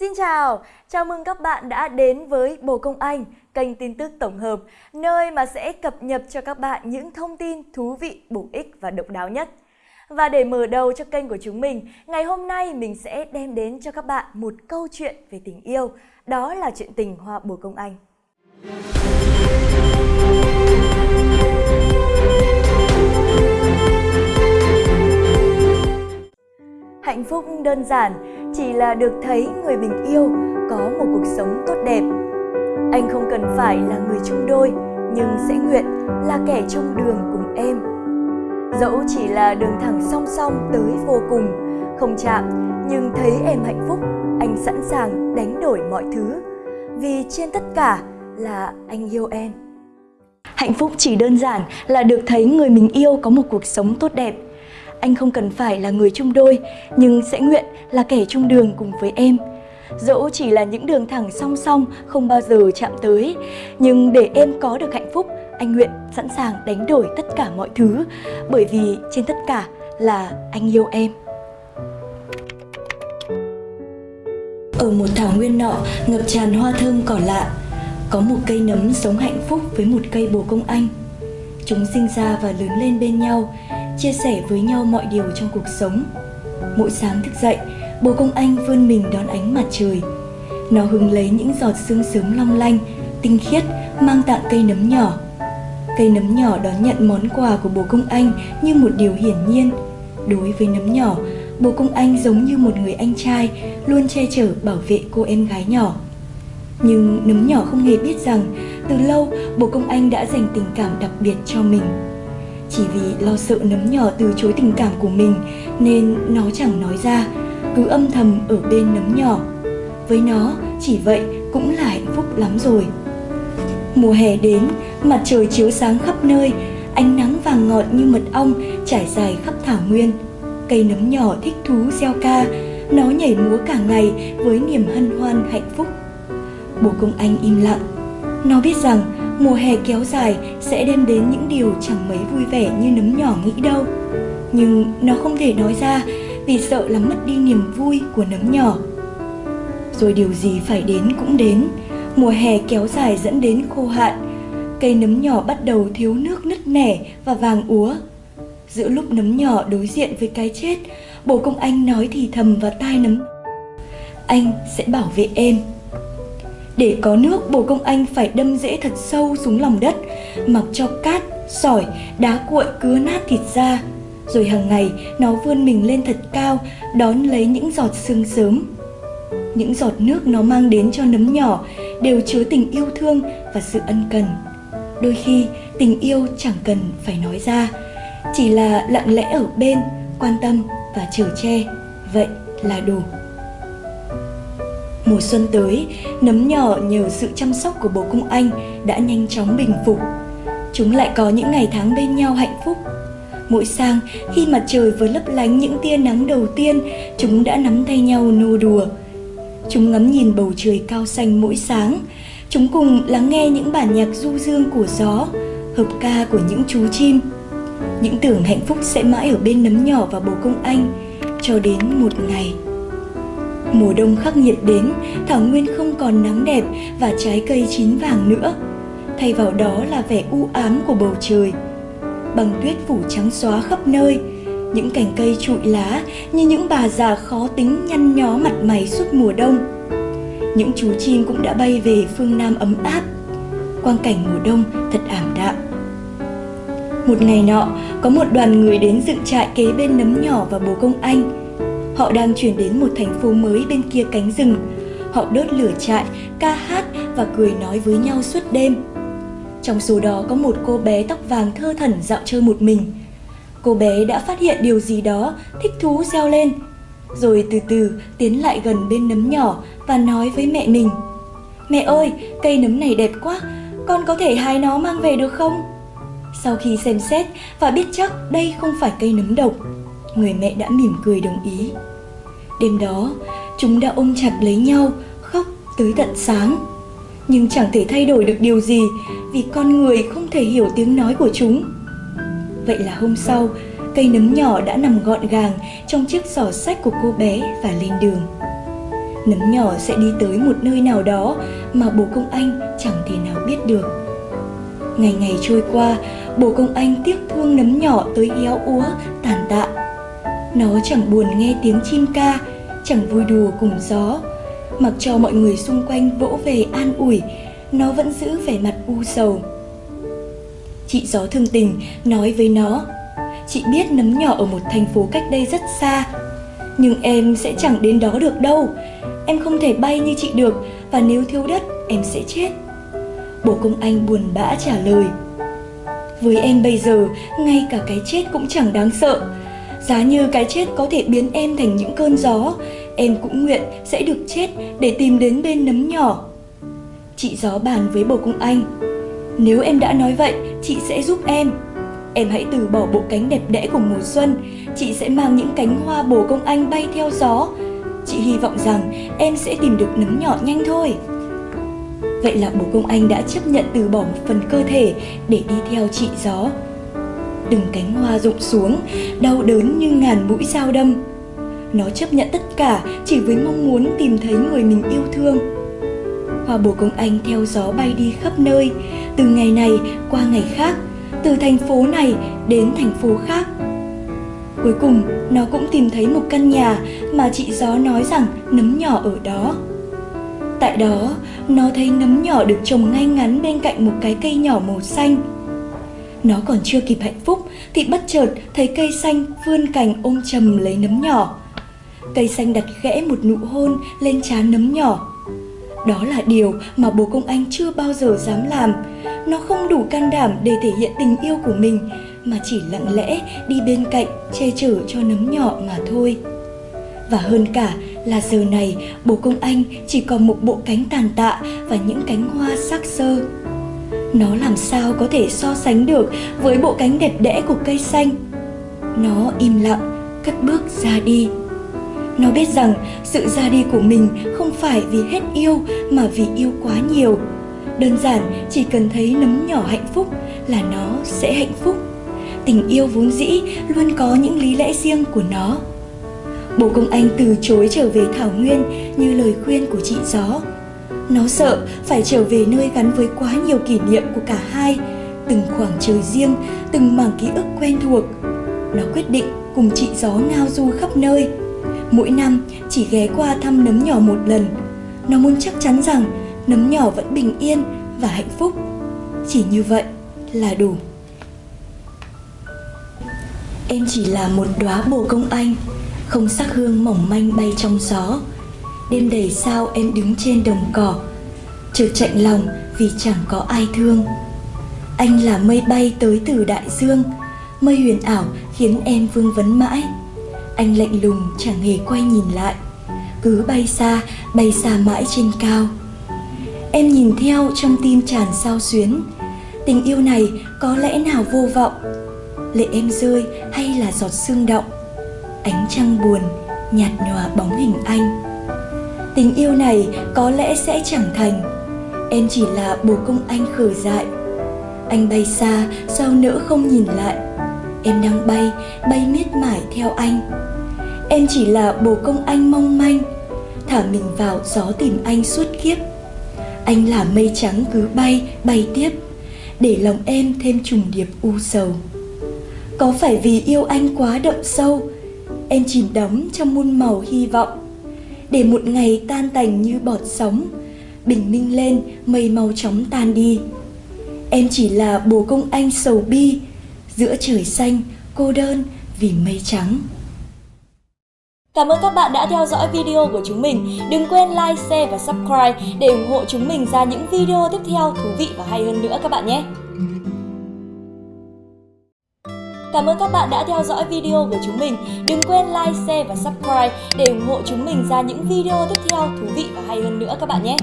Xin chào, chào mừng các bạn đã đến với Bồ Công Anh, kênh tin tức tổng hợp, nơi mà sẽ cập nhật cho các bạn những thông tin thú vị, bổ ích và độc đáo nhất. Và để mở đầu cho kênh của chúng mình, ngày hôm nay mình sẽ đem đến cho các bạn một câu chuyện về tình yêu, đó là chuyện tình Hoa Bồ Công Anh. Hạnh phúc đơn giản chỉ là được thấy người mình yêu có một cuộc sống tốt đẹp. Anh không cần phải là người chung đôi, nhưng sẽ nguyện là kẻ chung đường cùng em. Dẫu chỉ là đường thẳng song song tới vô cùng, không chạm, nhưng thấy em hạnh phúc, anh sẵn sàng đánh đổi mọi thứ. Vì trên tất cả là anh yêu em. Hạnh phúc chỉ đơn giản là được thấy người mình yêu có một cuộc sống tốt đẹp anh không cần phải là người chung đôi, nhưng sẽ nguyện là kẻ chung đường cùng với em. Dẫu chỉ là những đường thẳng song song không bao giờ chạm tới, nhưng để em có được hạnh phúc, anh nguyện sẵn sàng đánh đổi tất cả mọi thứ, bởi vì trên tất cả là anh yêu em. Ở một thảo nguyên nọ ngập tràn hoa thơm cỏ lạ, có một cây nấm sống hạnh phúc với một cây bồ công anh. Chúng sinh ra và lớn lên bên nhau, chia sẻ với nhau mọi điều trong cuộc sống. Mỗi sáng thức dậy, bố công anh vươn mình đón ánh mặt trời. Nó hứng lấy những giọt sương sớm long lanh, tinh khiết mang tặng cây nấm nhỏ. Cây nấm nhỏ đón nhận món quà của bố công anh như một điều hiển nhiên. Đối với nấm nhỏ, bố công anh giống như một người anh trai luôn che chở bảo vệ cô em gái nhỏ. Nhưng nấm nhỏ không hề biết rằng từ lâu bố công anh đã dành tình cảm đặc biệt cho mình. Chỉ vì lo sợ nấm nhỏ từ chối tình cảm của mình nên nó chẳng nói ra, cứ âm thầm ở bên nấm nhỏ. Với nó, chỉ vậy cũng là hạnh phúc lắm rồi. Mùa hè đến, mặt trời chiếu sáng khắp nơi, ánh nắng vàng ngọt như mật ong trải dài khắp thảo nguyên. Cây nấm nhỏ thích thú gieo ca, nó nhảy múa cả ngày với niềm hân hoan hạnh phúc. Bố công anh im lặng. Nó biết rằng mùa hè kéo dài sẽ đem đến những điều chẳng mấy vui vẻ như nấm nhỏ nghĩ đâu. Nhưng nó không thể nói ra vì sợ là mất đi niềm vui của nấm nhỏ. Rồi điều gì phải đến cũng đến, mùa hè kéo dài dẫn đến khô hạn. Cây nấm nhỏ bắt đầu thiếu nước nứt nẻ và vàng úa. Giữa lúc nấm nhỏ đối diện với cái chết, bồ công anh nói thì thầm vào tai nấm. Anh sẽ bảo vệ em. Để có nước, bồ công anh phải đâm rễ thật sâu xuống lòng đất, mặc cho cát, sỏi, đá cuội cứa nát thịt ra. Rồi hàng ngày, nó vươn mình lên thật cao, đón lấy những giọt sương sớm. Những giọt nước nó mang đến cho nấm nhỏ đều chứa tình yêu thương và sự ân cần. Đôi khi, tình yêu chẳng cần phải nói ra, chỉ là lặng lẽ ở bên, quan tâm và chở che, vậy là đủ. Mùa xuân tới, nấm nhỏ nhờ sự chăm sóc của bố công anh đã nhanh chóng bình phục. Chúng lại có những ngày tháng bên nhau hạnh phúc. Mỗi sáng, khi mặt trời vừa lấp lánh những tia nắng đầu tiên, chúng đã nắm tay nhau nô đùa. Chúng ngắm nhìn bầu trời cao xanh mỗi sáng. Chúng cùng lắng nghe những bản nhạc du dương của gió, hợp ca của những chú chim. Những tưởng hạnh phúc sẽ mãi ở bên nấm nhỏ và bố công anh, cho đến một ngày Mùa đông khắc nghiệt đến, thảo nguyên không còn nắng đẹp và trái cây chín vàng nữa. Thay vào đó là vẻ u ám của bầu trời. Băng tuyết phủ trắng xóa khắp nơi, những cành cây trụi lá như những bà già khó tính nhăn nhó mặt mày suốt mùa đông. Những chú chim cũng đã bay về phương Nam ấm áp. Quang cảnh mùa đông thật ảm đạm. Một ngày nọ, có một đoàn người đến dựng trại kế bên nấm nhỏ và bố công anh Họ đang chuyển đến một thành phố mới bên kia cánh rừng. Họ đốt lửa trại, ca hát và cười nói với nhau suốt đêm. Trong số đó có một cô bé tóc vàng thơ thẩn dạo chơi một mình. Cô bé đã phát hiện điều gì đó, thích thú reo lên. Rồi từ từ tiến lại gần bên nấm nhỏ và nói với mẹ mình. Mẹ ơi, cây nấm này đẹp quá, con có thể hái nó mang về được không? Sau khi xem xét và biết chắc đây không phải cây nấm độc, người mẹ đã mỉm cười đồng ý. Đêm đó, chúng đã ôm chặt lấy nhau, khóc tới tận sáng. Nhưng chẳng thể thay đổi được điều gì vì con người không thể hiểu tiếng nói của chúng. Vậy là hôm sau, cây nấm nhỏ đã nằm gọn gàng trong chiếc giỏ sách của cô bé và lên đường. Nấm nhỏ sẽ đi tới một nơi nào đó mà bố công anh chẳng thể nào biết được. Ngày ngày trôi qua, bố công anh tiếc thương nấm nhỏ tới héo úa, tàn tạ. Nó chẳng buồn nghe tiếng chim ca, chẳng vui đùa cùng gió. Mặc cho mọi người xung quanh vỗ về an ủi, nó vẫn giữ vẻ mặt u sầu. Chị gió thương tình nói với nó, chị biết nấm nhỏ ở một thành phố cách đây rất xa, nhưng em sẽ chẳng đến đó được đâu. Em không thể bay như chị được và nếu thiếu đất em sẽ chết. Bố công anh buồn bã trả lời. Với em bây giờ, ngay cả cái chết cũng chẳng đáng sợ. Giá như cái chết có thể biến em thành những cơn gió, em cũng nguyện sẽ được chết để tìm đến bên nấm nhỏ. Chị gió bàn với bồ công anh. Nếu em đã nói vậy, chị sẽ giúp em. Em hãy từ bỏ bộ cánh đẹp đẽ của mùa xuân, chị sẽ mang những cánh hoa bồ công anh bay theo gió. Chị hy vọng rằng em sẽ tìm được nấm nhỏ nhanh thôi. Vậy là bố công anh đã chấp nhận từ bỏ một phần cơ thể để đi theo chị gió. Từng cánh hoa rụng xuống, đau đớn như ngàn mũi dao đâm. Nó chấp nhận tất cả chỉ với mong muốn tìm thấy người mình yêu thương. Hoa bồ công anh theo gió bay đi khắp nơi, từ ngày này qua ngày khác, từ thành phố này đến thành phố khác. Cuối cùng, nó cũng tìm thấy một căn nhà mà chị gió nói rằng nấm nhỏ ở đó. Tại đó, nó thấy nấm nhỏ được trồng ngay ngắn bên cạnh một cái cây nhỏ màu xanh. Nó còn chưa kịp hạnh phúc thì bất chợt thấy cây xanh vươn cành ôm chầm lấy nấm nhỏ. Cây xanh đặt khẽ một nụ hôn lên trán nấm nhỏ. Đó là điều mà bố công anh chưa bao giờ dám làm. Nó không đủ can đảm để thể hiện tình yêu của mình, mà chỉ lặng lẽ đi bên cạnh che chở cho nấm nhỏ mà thôi. Và hơn cả là giờ này, bố công anh chỉ còn một bộ cánh tàn tạ và những cánh hoa sắc sơ. Nó làm sao có thể so sánh được với bộ cánh đẹp đẽ của cây xanh. Nó im lặng, cất bước ra đi. Nó biết rằng sự ra đi của mình không phải vì hết yêu mà vì yêu quá nhiều. Đơn giản chỉ cần thấy nấm nhỏ hạnh phúc là nó sẽ hạnh phúc. Tình yêu vốn dĩ luôn có những lý lẽ riêng của nó. Bố công anh từ chối trở về Thảo Nguyên như lời khuyên của chị Gió. Nó sợ phải trở về nơi gắn với quá nhiều kỷ niệm của cả hai, từng khoảng trời riêng, từng mảng ký ức quen thuộc. Nó quyết định cùng chị Gió ngao du khắp nơi. Mỗi năm chỉ ghé qua thăm nấm nhỏ một lần. Nó muốn chắc chắn rằng nấm nhỏ vẫn bình yên và hạnh phúc. Chỉ như vậy là đủ. Em chỉ là một đóa bồ công anh không sắc hương mỏng manh bay trong gió đêm đầy sao em đứng trên đồng cỏ chợt chạnh lòng vì chẳng có ai thương. Anh là mây bay tới từ đại dương, mây huyền ảo khiến em vương vấn mãi. Anh lạnh lùng chẳng hề quay nhìn lại, cứ bay xa bay xa mãi trên cao. Em nhìn theo trong tim tràn sao xuyến, tình yêu này có lẽ nào vô vọng? Lệ em rơi hay là giọt sương động ánh trăng buồn nhạt nhòa bóng hình anh tình yêu này có lẽ sẽ chẳng thành. Em chỉ là bồ công anh khở dại. Anh bay xa, sao nỡ không nhìn lại? Em đang bay bay miết mải theo anh. Em chỉ là bồ công anh mong manh. Thả mình vào gió tìm anh suốt kiếp. Anh là mây trắng cứ bay bay tiếp. Để lòng em thêm trùng điệp u sầu. Có phải vì yêu anh quá đậm sâu? Em chìm đắm trong muôn màu hy vọng để một ngày tan tành như bọt sóng bình minh lên mây mau chóng tan đi em chỉ là bồ công anh sầu bi giữa trời xanh cô đơn vì mây trắng Cảm ơn các bạn đã theo dõi video của chúng mình. Đừng quên like, share và subscribe để ủng hộ chúng mình ra những video tiếp theo thú vị và hay hơn nữa các bạn nhé. Cảm ơn các bạn đã theo dõi video của chúng mình. Đừng quên like, share và subscribe để ủng hộ chúng mình ra những video tiếp theo thú vị và hay hơn nữa các bạn nhé.